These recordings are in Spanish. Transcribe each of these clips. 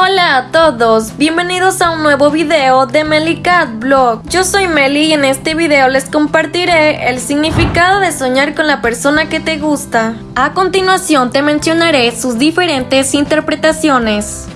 Hola a todos, bienvenidos a un nuevo video de Meli Cat Blog. Yo soy Meli y en este video les compartiré el significado de soñar con la persona que te gusta. A continuación te mencionaré sus diferentes interpretaciones.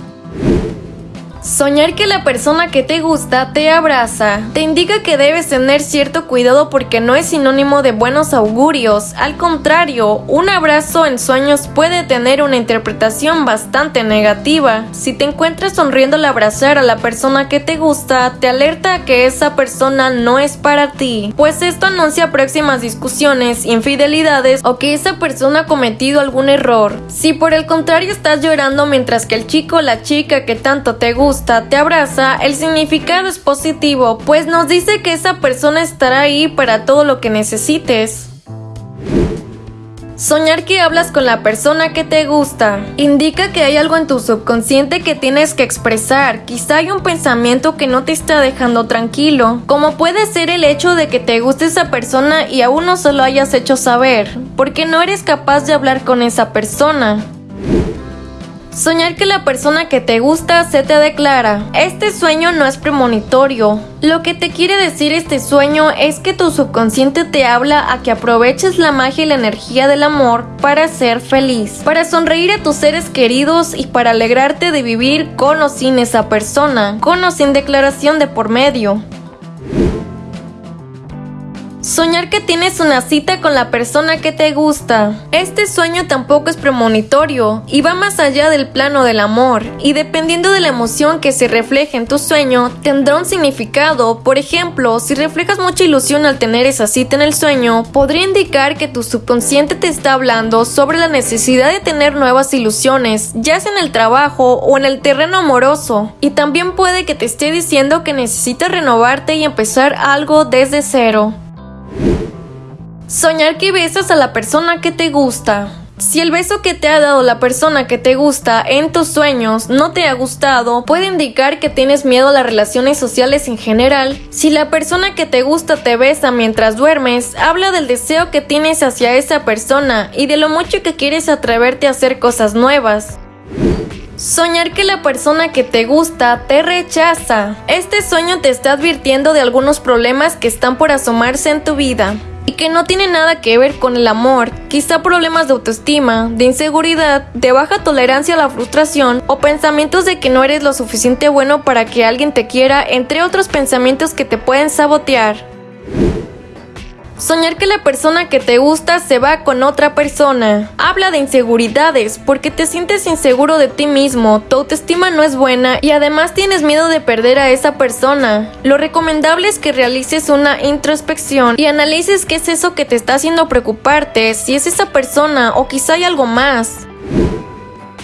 Soñar que la persona que te gusta te abraza te indica que debes tener cierto cuidado porque no es sinónimo de buenos augurios. Al contrario, un abrazo en sueños puede tener una interpretación bastante negativa. Si te encuentras sonriendo al abrazar a la persona que te gusta, te alerta que esa persona no es para ti, pues esto anuncia próximas discusiones, infidelidades o que esa persona ha cometido algún error. Si por el contrario estás llorando mientras que el chico o la chica que tanto te gusta te abraza, el significado es positivo, pues nos dice que esa persona estará ahí para todo lo que necesites. Soñar que hablas con la persona que te gusta indica que hay algo en tu subconsciente que tienes que expresar. Quizá hay un pensamiento que no te está dejando tranquilo, como puede ser el hecho de que te guste esa persona y aún no se lo hayas hecho saber, porque no eres capaz de hablar con esa persona. Soñar que la persona que te gusta se te declara. Este sueño no es premonitorio. Lo que te quiere decir este sueño es que tu subconsciente te habla a que aproveches la magia y la energía del amor para ser feliz, para sonreír a tus seres queridos y para alegrarte de vivir con o sin esa persona, con o sin declaración de por medio. Soñar que tienes una cita con la persona que te gusta. Este sueño tampoco es premonitorio y va más allá del plano del amor, y dependiendo de la emoción que se refleje en tu sueño, tendrá un significado. Por ejemplo, si reflejas mucha ilusión al tener esa cita en el sueño, podría indicar que tu subconsciente te está hablando sobre la necesidad de tener nuevas ilusiones, ya sea en el trabajo o en el terreno amoroso. Y también puede que te esté diciendo que necesitas renovarte y empezar algo desde cero. Soñar que besas a la persona que te gusta. Si el beso que te ha dado la persona que te gusta en tus sueños no te ha gustado, puede indicar que tienes miedo a las relaciones sociales en general. Si la persona que te gusta te besa mientras duermes, habla del deseo que tienes hacia esa persona y de lo mucho que quieres atreverte a hacer cosas nuevas. Soñar que la persona que te gusta te rechaza. Este sueño te está advirtiendo de algunos problemas que están por asomarse en tu vida y que no tiene nada que ver con el amor, quizá problemas de autoestima, de inseguridad, de baja tolerancia a la frustración o pensamientos de que no eres lo suficiente bueno para que alguien te quiera, entre otros pensamientos que te pueden sabotear. Soñar que la persona que te gusta se va con otra persona. Habla de inseguridades porque te sientes inseguro de ti mismo, tu autoestima no es buena y además tienes miedo de perder a esa persona. Lo recomendable es que realices una introspección y analices qué es eso que te está haciendo preocuparte, si es esa persona o quizá hay algo más.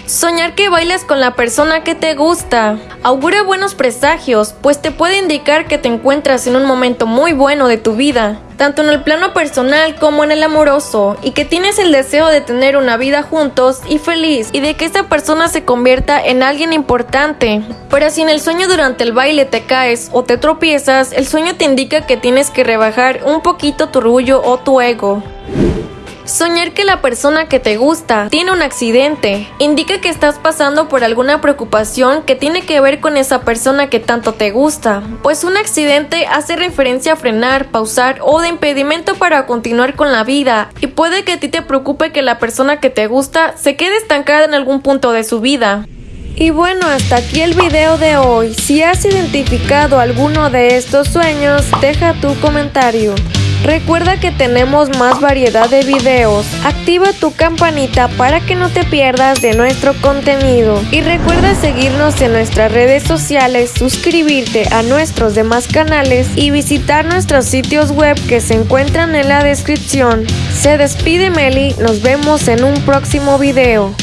Soñar que bailas con la persona que te gusta. Augura buenos presagios, pues te puede indicar que te encuentras en un momento muy bueno de tu vida, tanto en el plano personal como en el amoroso, y que tienes el deseo de tener una vida juntos y feliz, y de que esa persona se convierta en alguien importante. Pero si en el sueño durante el baile te caes o te tropiezas, el sueño te indica que tienes que rebajar un poquito tu orgullo o tu ego. Soñar que la persona que te gusta tiene un accidente indica que estás pasando por alguna preocupación que tiene que ver con esa persona que tanto te gusta, pues un accidente hace referencia a frenar, pausar o de impedimento para continuar con la vida y puede que a ti te preocupe que la persona que te gusta se quede estancada en algún punto de su vida. Y bueno, hasta aquí el video de hoy. Si has identificado alguno de estos sueños, deja tu comentario. Recuerda que tenemos más variedad de videos. Activa tu campanita para que no te pierdas de nuestro contenido. Y recuerda seguirnos en nuestras redes sociales, suscribirte a nuestros demás canales y visitar nuestros sitios web que se encuentran en la descripción. Se despide Meli, nos vemos en un próximo video.